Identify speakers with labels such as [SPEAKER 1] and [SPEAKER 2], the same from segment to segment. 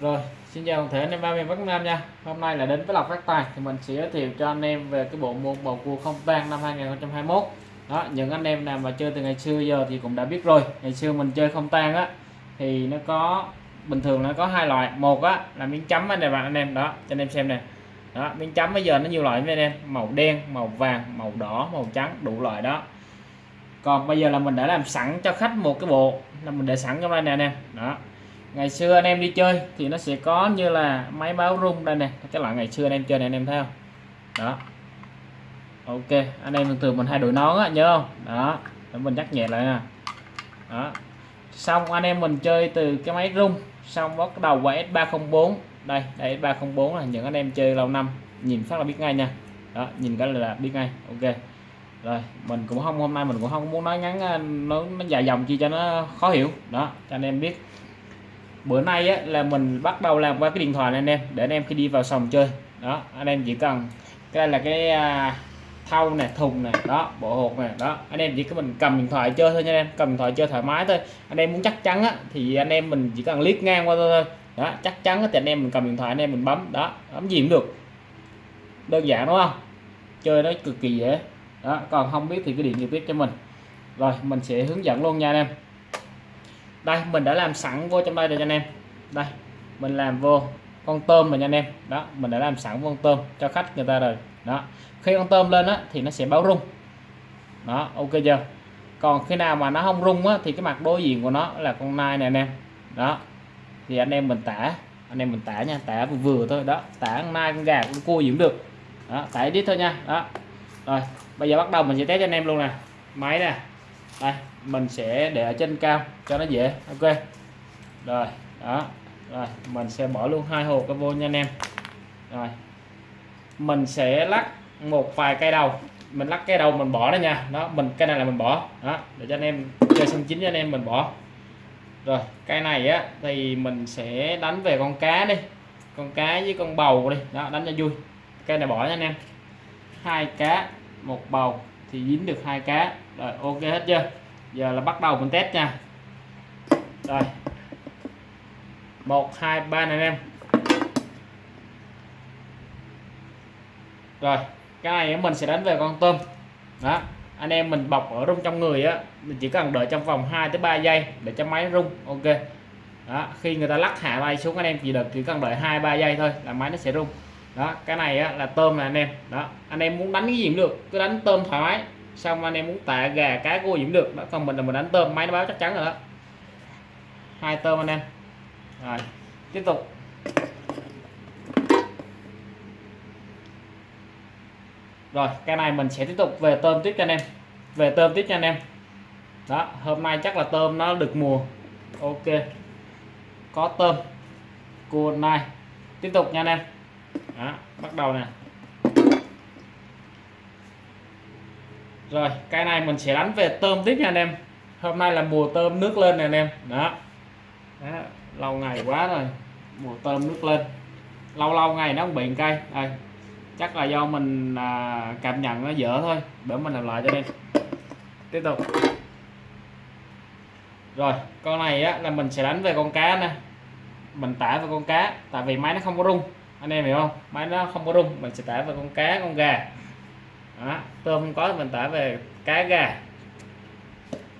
[SPEAKER 1] Rồi, xin chào toàn thể anh em ba miền Bắc Nam nha. Hôm nay là đến với lọc phát tài thì mình sẽ giới thiệu cho anh em về cái bộ môn bầu cua không tang năm 2021. Đó, những anh em nào mà chơi từ ngày xưa giờ thì cũng đã biết rồi. Ngày xưa mình chơi không tang á thì nó có bình thường nó có hai loại. Một á là miếng chấm anh em bạn anh em đó, cho anh em xem nè. Đó, miếng chấm bây giờ nó nhiều loại với anh em, màu đen, màu vàng, màu đỏ, màu trắng, đủ loại đó. Còn bây giờ là mình đã làm sẵn cho khách một cái bộ là mình để sẵn trong đây nè anh em. Đó, ngày xưa anh em đi chơi thì nó sẽ có như là máy báo rung đây này cái loại ngày xưa anh em chơi này anh em thấy không? Đó. Ok anh em thường thường mình hay đổi nón á nhớ không? Đó để mình nhắc nhẹ lại nè đó. Xong anh em mình chơi từ cái máy rung xong bắt đầu qua S304 đây đây S304 là những anh em chơi lâu năm nhìn phát là biết ngay nha. Đó nhìn cái là biết ngay ok. Rồi mình cũng không hôm nay mình cũng không muốn nói ngắn à, nó, nó dài dòng chi cho nó khó hiểu. Đó cho anh em biết bữa nay á, là mình bắt đầu làm qua cái điện thoại này anh em để anh em khi đi vào sòng chơi. Đó anh em chỉ cần cái này là cái à, thau này thùng này đó bộ hột này đó. Anh em chỉ có mình cầm điện thoại chơi thôi nha anh em cầm điện thoại chơi thoải mái thôi. Anh em muốn chắc chắn á, thì anh em mình chỉ cần liếc ngang qua thôi đó chắc chắn thì anh em mình cầm điện thoại anh em mình bấm đó bấm gì cũng được. Đơn giản đúng không? Chơi nó cực kỳ dễ. Đó còn không biết thì cứ điện trực tiếp cho mình. Rồi mình sẽ hướng dẫn luôn nha anh em đây, mình đã làm sẵn vô trong đây rồi cho anh em. Đây, mình làm vô con tôm rồi nha anh em. Đó, mình đã làm sẵn con tôm cho khách người ta rồi. Đó, khi con tôm lên á, thì nó sẽ báo rung. Đó, ok chưa? Còn khi nào mà nó không rung á, thì cái mặt đối diện của nó là con nai này anh em. Đó, thì anh em mình tả, anh em mình tả nha, tả vừa vừa thôi. Đó, tả con nai, con gà, con cua gì cũng được. Đó, tả ít thôi nha. Đó, rồi, bây giờ bắt đầu mình sẽ test cho anh em luôn nè. Máy nè đây, mình sẽ để ở trên cao, cho nó dễ. Ok. Rồi, đó. Rồi, mình sẽ bỏ luôn hai hộp cái vô nha anh em. Rồi. Mình sẽ lắc một vài cây đầu. Mình lắc cây đầu mình bỏ đó nha. Đó, mình cái này là mình bỏ. Đó, để cho anh em chơi sân chính cho anh em mình bỏ. Rồi, cây này á, thì mình sẽ đánh về con cá đi. Con cá với con bầu đi. Đó, đánh cho vui. Cây này bỏ nha anh em. Hai cá, một bầu thì dính được hai cá. Rồi, ok hết chưa? Giờ là bắt đầu mình test nha. Rồi. Một, hai, ba này anh em. Rồi, cái này mình sẽ đánh về con tôm. Đó, anh em mình bọc ở rung trong người á, mình chỉ cần đợi trong vòng 2 tới 3 giây để cho máy rung, ok. Đó, khi người ta lắc hạ bay xuống anh em chỉ đợi chỉ cần đợi hai, ba giây thôi là máy nó sẽ rung đó cái này á, là tôm là anh em. Đó anh em muốn đánh cái gì cũng được cứ đánh tôm thoải mái. Xong anh em muốn tạ gà cá cua gì cũng được. Đó còn mình là mình đánh tôm máy nó báo chắc chắn rồi đó. Hai tôm anh em. Rồi tiếp tục. Rồi cái này mình sẽ tiếp tục về tôm tiếp cho anh em. Về tôm tiếp cho anh em. Đó hôm nay chắc là tôm nó được mùa. Ok. Có tôm. Cua này tiếp tục nha anh em đó, bắt đầu nè. Rồi cái này mình sẽ đánh về tôm tiếp nha anh em. Hôm nay là mùa tôm nước lên nè anh em. Đó, đó lâu ngày quá rồi. Mùa tôm nước lên. Lâu lâu ngày nó không bị cây. Đây chắc là do mình à, cảm nhận nó dở thôi. Để mình làm lại cho đi. Tiếp tục. Rồi con này á là mình sẽ đánh về con cá nè. Mình tả về con cá tại vì máy nó không có rung anh em hiểu không? Máy nó không có rung mình sẽ tải về con cá con gà. Đó, tôm không có mình tải về cá gà.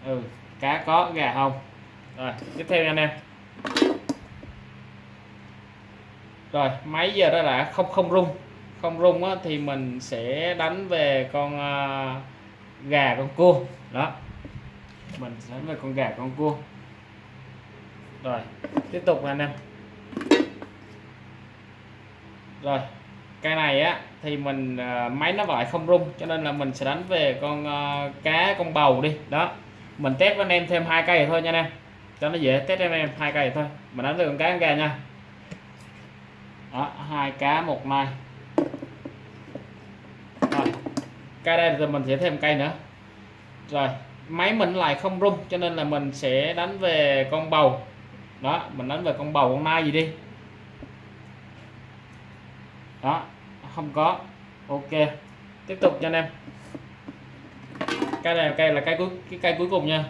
[SPEAKER 1] Ừ cá có gà không? Rồi tiếp theo nha anh em. Rồi máy giờ đó là không không rung. Không rung á, thì mình sẽ đánh về con uh, gà con cua. Đó mình sẽ đánh về con gà con cua. Rồi tiếp tục anh em rồi cái này á thì mình ờ, máy nó lại không rung cho nên là mình sẽ đánh về con uh, cá con bầu đi. Đó mình test với anh em thêm hai cây thôi nha anh em. Cho nó dễ test em em hai cây thôi. Mình đánh về con cá con gà nha. Đó hai cá một mai rồi cây đây thì mình sẽ thêm cây nữa. Rồi máy mình lại không rung cho nên là mình sẽ đánh về con bầu. Đó mình đánh về con bầu con nai gì đi đó, không có. Ok, tiếp tục cho anh em. Cái này cây là cây cuối, cái cây cuối cùng nha.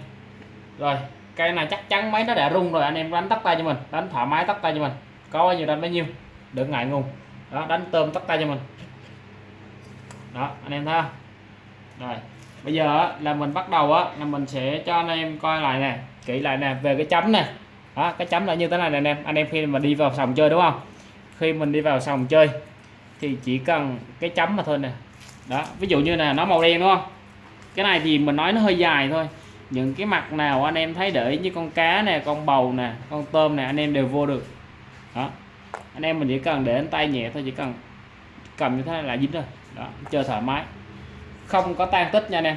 [SPEAKER 1] Rồi cây này chắc chắn máy nó đã rung rồi, anh em đánh tắt tay cho mình, đánh thoải mái tắt tay cho mình. Có bao nhiêu đánh bấy nhiêu, đừng ngại ngùng đó, đánh tôm tắt tay cho mình. Đó, anh em thấy không? Rồi, bây giờ là mình bắt đầu á, là mình sẽ cho anh em coi lại nè, kỹ lại nè, về cái chấm nè. Đó, cái chấm là như thế này nè anh em. Anh em khi mà đi vào sòng chơi đúng không? Khi mình đi vào sòng chơi thì chỉ cần cái chấm mà thôi nè. Đó, ví dụ như là nó màu đen, đúng không? Cái này thì mình nói nó hơi dài thôi. Những cái mặt nào anh em thấy để như con cá nè, con bầu nè, con tôm nè, anh em đều vô được. Đó, anh em mình chỉ cần để tay nhẹ thôi, chỉ cần cầm như thế này là dính rồi. Đó, chơi thoải mái. Không có tan tích nha anh em.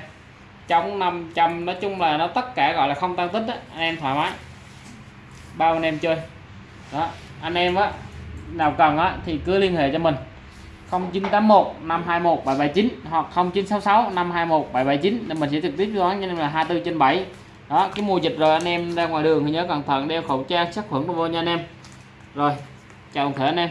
[SPEAKER 1] Trong 500 nói chung là nó tất cả gọi là không tan tích đó anh em thoải mái. Bao anh em chơi. Đó, anh em á, nào cần á thì cứ liên hệ cho mình. 0981 521 779 hoặc 0966 521 779 để mình sẽ trực tiếp đoán cho nên là 24 trên 7 đó, cái mùa dịch rồi anh em ra ngoài đường thì nhớ cẩn thận, đeo khẩu trang, sát khuẩn vô nha anh em. Rồi, chào thể anh em.